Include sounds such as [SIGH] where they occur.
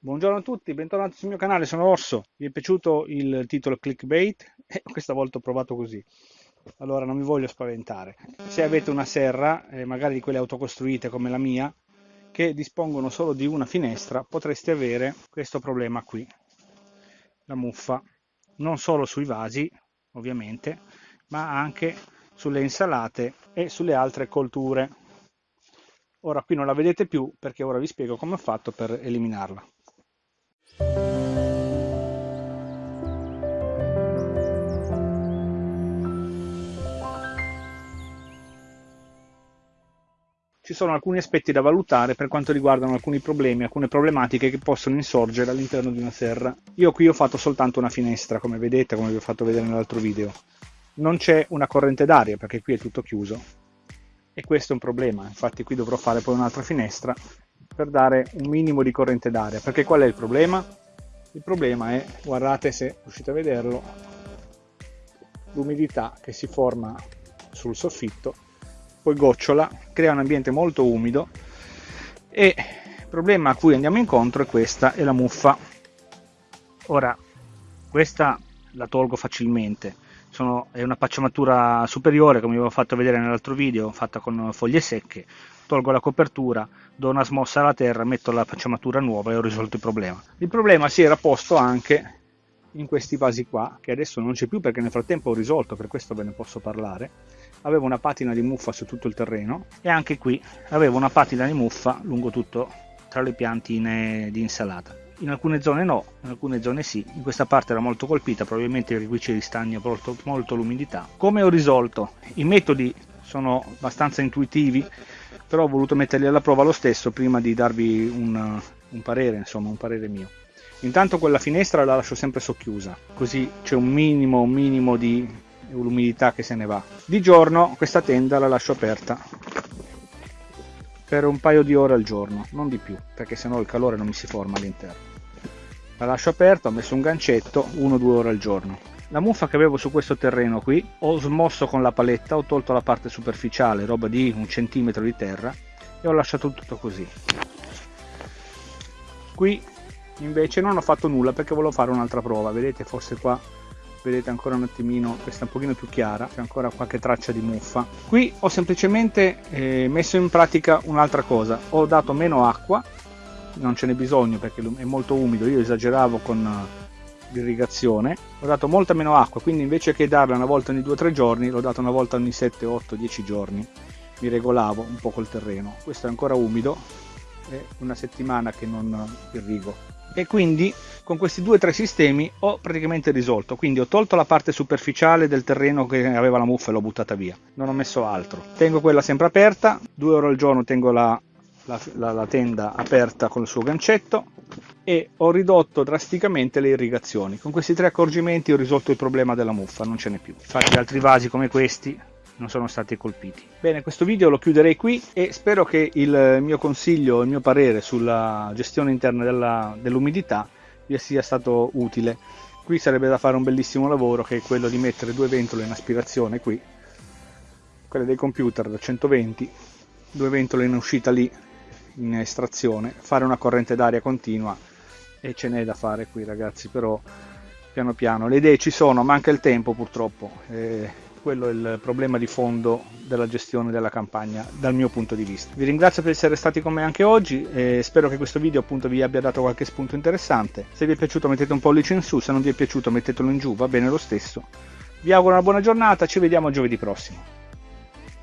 Buongiorno a tutti, bentornati sul mio canale, sono Orso. Vi è piaciuto il titolo clickbait? [LAUGHS] Eh, questa volta ho provato così. Allora non mi voglio spaventare. Se avete una serra, eh, magari di quelle autocostruite come la mia, che dispongono solo di una finestra, potreste avere questo problema qui. La muffa. Non solo sui vasi, ovviamente, ma anche sulle insalate e sulle altre colture. Ora qui non la vedete più perché ora vi spiego come ho fatto per eliminarla. Ci sono alcuni aspetti da valutare per quanto riguardano alcuni problemi, alcune problematiche che possono insorgere all'interno di una serra. Io qui ho fatto soltanto una finestra, come vedete, come vi ho fatto vedere nell'altro video. Non c'è una corrente d'aria perché qui è tutto chiuso e questo è un problema, infatti qui dovrò fare poi un'altra finestra per dare un minimo di corrente d'aria, perché qual è il problema? Il problema è, guardate se riuscite a vederlo, l'umidità che si forma sul soffitto poi gocciola, crea un ambiente molto umido e il problema a cui andiamo incontro è questa, è la muffa. Ora, questa la tolgo facilmente, Sono, è una pacciamatura superiore come vi avevo fatto vedere nell'altro video, fatta con foglie secche, tolgo la copertura, do una smossa alla terra, metto la pacciamatura nuova e ho risolto il problema. Il problema si era posto anche in questi vasi qua, che adesso non c'è più perché nel frattempo ho risolto, per questo ve ne posso parlare, avevo una patina di muffa su tutto il terreno e anche qui avevo una patina di muffa lungo tutto tra le piantine di insalata. In alcune zone no, in alcune zone sì, in questa parte era molto colpita, probabilmente qui ci ristagna molto, molto l'umidità. Come ho risolto? I metodi sono abbastanza intuitivi, però ho voluto metterli alla prova lo stesso prima di darvi un, un parere, insomma un parere mio. Intanto quella finestra la lascio sempre socchiusa, così c'è un minimo, un minimo di l'umidità che se ne va. Di giorno questa tenda la lascio aperta per un paio di ore al giorno, non di più, perché sennò il calore non mi si forma all'interno. La lascio aperta, ho messo un gancetto, 1-2 ore al giorno. La muffa che avevo su questo terreno qui, ho smosso con la paletta, ho tolto la parte superficiale, roba di un centimetro di terra, e ho lasciato tutto così. Qui invece non ho fatto nulla perché volevo fare un'altra prova. Vedete forse qua vedete ancora un attimino questa è un pochino più chiara c'è ancora qualche traccia di muffa. Qui ho semplicemente eh, messo in pratica un'altra cosa. Ho dato meno acqua non ce n'è bisogno perché è molto umido io esageravo con eh, l'irrigazione. Ho dato molta meno acqua quindi invece che darla una volta ogni 2-3 giorni l'ho data una volta ogni 7 8 10 giorni. Mi regolavo un po' col terreno. Questo è ancora umido una settimana che non irrigo. E quindi con questi due o tre sistemi ho praticamente risolto. Quindi ho tolto la parte superficiale del terreno che aveva la muffa e l'ho buttata via. Non ho messo altro. Tengo quella sempre aperta. Due ore al giorno tengo la, la, la, la tenda aperta con il suo gancetto. E ho ridotto drasticamente le irrigazioni. Con questi tre accorgimenti ho risolto il problema della muffa. Non ce n'è più. Infatti altri vasi come questi non sono stati colpiti. Bene, questo video lo chiuderei qui e spero che il mio consiglio, il mio parere sulla gestione interna dell'umidità vi sia stato utile. Qui sarebbe da fare un bellissimo lavoro che è quello di mettere due ventole in aspirazione qui, quelle dei computer da 120, due ventole in uscita lì in estrazione, fare una corrente d'aria continua e ce n'è da fare qui ragazzi, però piano piano le idee ci sono, manca il tempo purtroppo. Eh, quello il problema di fondo della gestione della campagna dal mio punto di vista. Vi ringrazio per essere stati con me anche oggi e spero che questo video appunto vi abbia dato qualche spunto interessante. Se vi è piaciuto mettete un pollice in su, se non vi è piaciuto mettetelo in giù, va bene lo stesso. Vi auguro una buona giornata, ci vediamo giovedì prossimo.